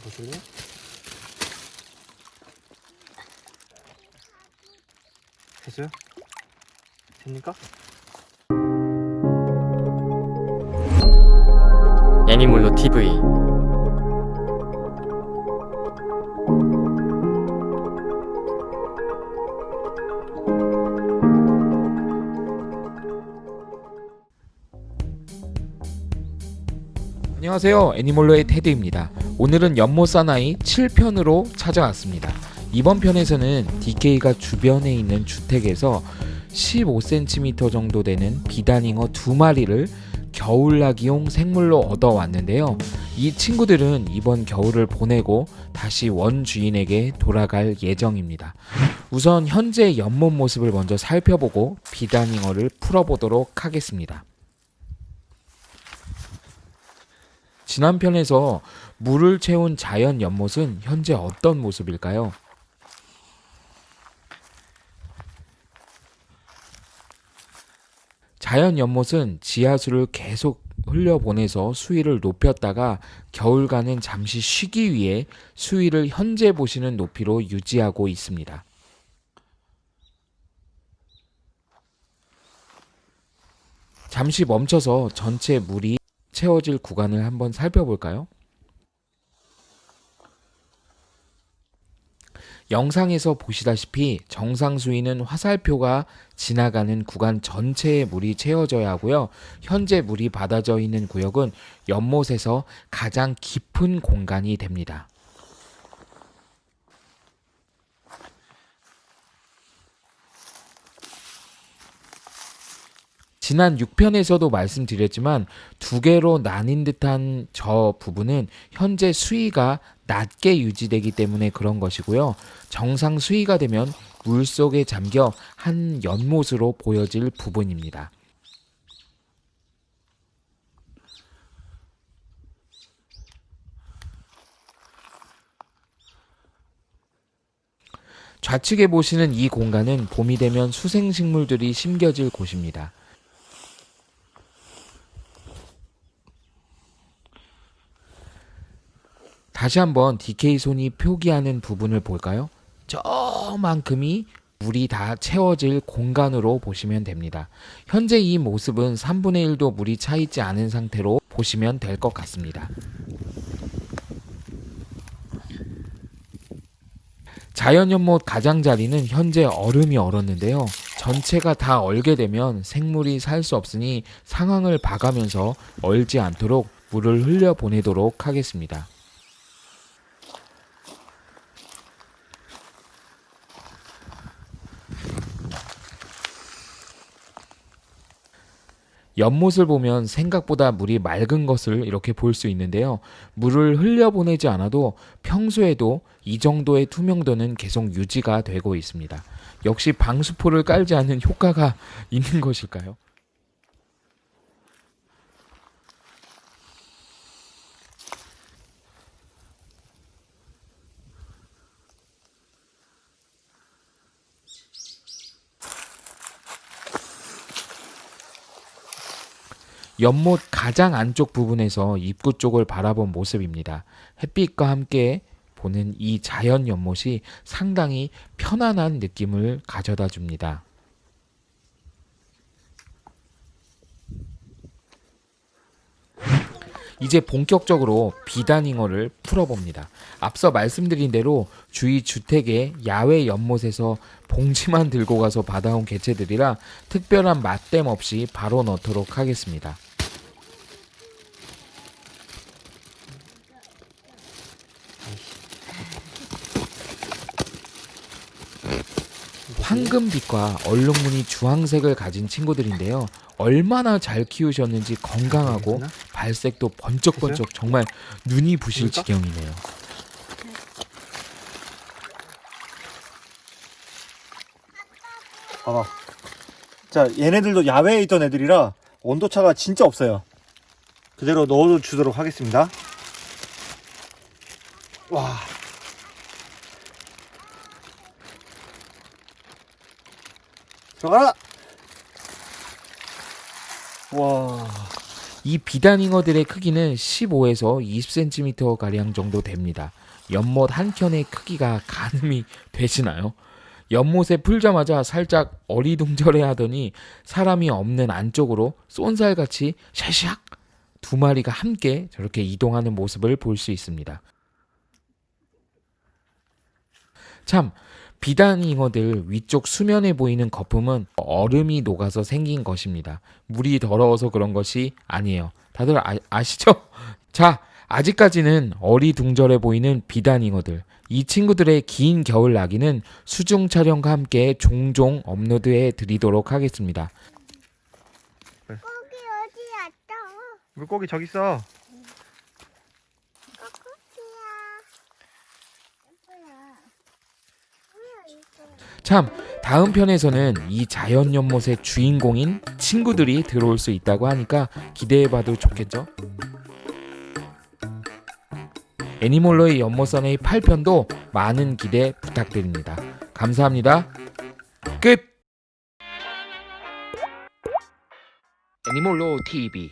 보실래요? 됐어요? 됩니까? 애니몰로 TV 안녕하세요 애니몰로의 테드입니다 오늘은 연못 사나이 7편으로 찾아왔습니다 이번 편에서는 DK가 주변에 있는 주택에서 15cm 정도 되는 비단잉어 두 마리를 겨울나기용 생물로 얻어왔는데요. 이 친구들은 이번 겨울을 보내고 다시 원 주인에게 돌아갈 예정입니다. 우선 현재 연못 모습을 먼저 살펴보고 비단잉어를 풀어보도록 하겠습니다. 지난 편에서 물을 채운 자연 연못은 현재 어떤 모습일까요? 자연 연못은 지하수를 계속 흘려보내서 수위를 높였다가 겨울가는 잠시 쉬기 위해 수위를 현재 보시는 높이로 유지하고 있습니다. 잠시 멈춰서 전체 물이 채워질 구간을 한번 살펴볼까요? 영상에서 보시다시피 정상 수위는 화살표가 지나가는 구간 전체에 물이 채워져야 하고요. 현재 물이 받아져 있는 구역은 연못에서 가장 깊은 공간이 됩니다. 지난 6편에서도 말씀드렸지만 두 개로 나뉜 듯한 저 부분은 현재 수위가 낮게 유지되기 때문에 그런 것이고요. 정상 수위가 되면 물 속에 잠겨 한 연못으로 보여질 부분입니다. 좌측에 보시는 이 공간은 봄이 되면 수생식물들이 심겨질 곳입니다. 다시 한번 DK 손이 표기하는 부분을 볼까요? 저만큼이 물이 다 채워질 공간으로 보시면 됩니다. 현재 이 모습은 3분의 1도 물이 차 있지 않은 상태로 보시면 될 것 같습니다. 자연연못 가장자리는 현재 얼음이 얼었는데요. 전체가 다 얼게 되면 생물이 살 수 없으니 상황을 봐가면서 얼지 않도록 물을 흘려 보내도록 하겠습니다. 연못을 보면 생각보다 물이 맑은 것을 이렇게 볼 수 있는데요. 물을 흘려보내지 않아도 평소에도 이 정도의 투명도는 계속 유지가 되고 있습니다. 역시 방수포를 깔지 않는 효과가 있는 것일까요? 연못 가장 안쪽 부분에서 입구 쪽을 바라본 모습입니다. 햇빛과 함께 보는 이 자연 연못이 상당히 편안한 느낌을 가져다 줍니다. 이제 본격적으로 비단잉어를 풀어봅니다. 앞서 말씀드린 대로 주위 주택의 야외 연못에서 봉지만 들고 가서 받아온 개체들이라 특별한 맛댐 없이 바로 넣도록 하겠습니다. 황금빛과 얼룩무늬 주황색을 가진 친구들인데요. 얼마나 잘 키우셨는지 건강하고 발색도 번쩍번쩍 정말 눈이 부실 됩니까? 지경이네요. 봐봐. 자, 얘네들도 야외에 있던 애들이라 온도차가 진짜 없어요. 그대로 넣어 주도록 하겠습니다. 와. 들어가라! 와. 이 비단잉어들의 크기는 15에서 20cm 가량 정도 됩니다. 연못 한 켠의 크기가 가늠이 되시나요? 연못에 풀자마자 살짝 어리둥절해 하더니 사람이 없는 안쪽으로 쏜살같이 샤샥 두 마리가 함께 저렇게 이동하는 모습을 볼 수 있습니다. 참 비단잉어들 위쪽 수면에 보이는 거품은 얼음이 녹아서 생긴 것입니다. 물이 더러워서 그런 것이 아니에요. 다들 아, 아시죠? 자, 아직까지는 어리둥절해 보이는 비단잉어들. 이 친구들의 긴 겨울 나기는 수중 촬영과 함께 종종 업로드해 드리도록 하겠습니다. 거기 어디 왔어? 물고기 저기 있어. 거기야. 뭐야? 뭐야 이거? 참 다음 편에서는 이 자연 연못의 주인공인 친구들이 들어올 수 있다고 하니까 기대해봐도 좋겠죠? 애니몰로의 연못선의 8편도 많은 기대 부탁드립니다. 감사합니다. 끝! 애니몰로 TV